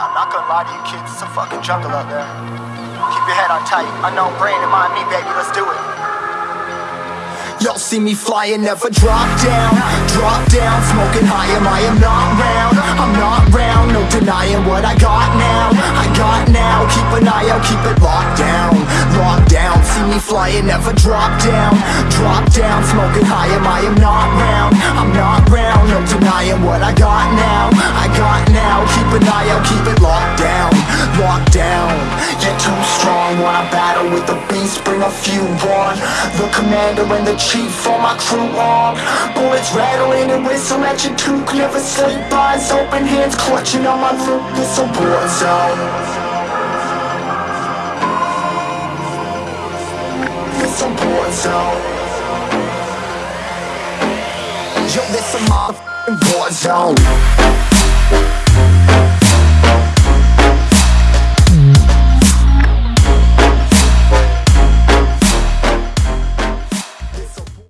I'm not gonna lie to you kids, it's a fucking jungle out there. Keep your head on tight. Unknown brain and mind me, baby, let's do it. Y'all see me flying, never drop down Drop down, smoking high, am I am not round I'm not round, no denying what I got now I got now, keep an eye out, keep it locked down Locked down, see me flying, never drop down Drop down, smoking high, am I am not round I'm not round, no denying what I got now got now, keep an eye out, keep it locked down Locked down, you're too strong Wanna battle with the beast, bring a few on. The commander and the chief, all my crew on. Bullets rattling and whistle at your toque Never sleep, eyes open, hands clutching on my loot This a war zone This a war zone Yo, this a motherfucking war zone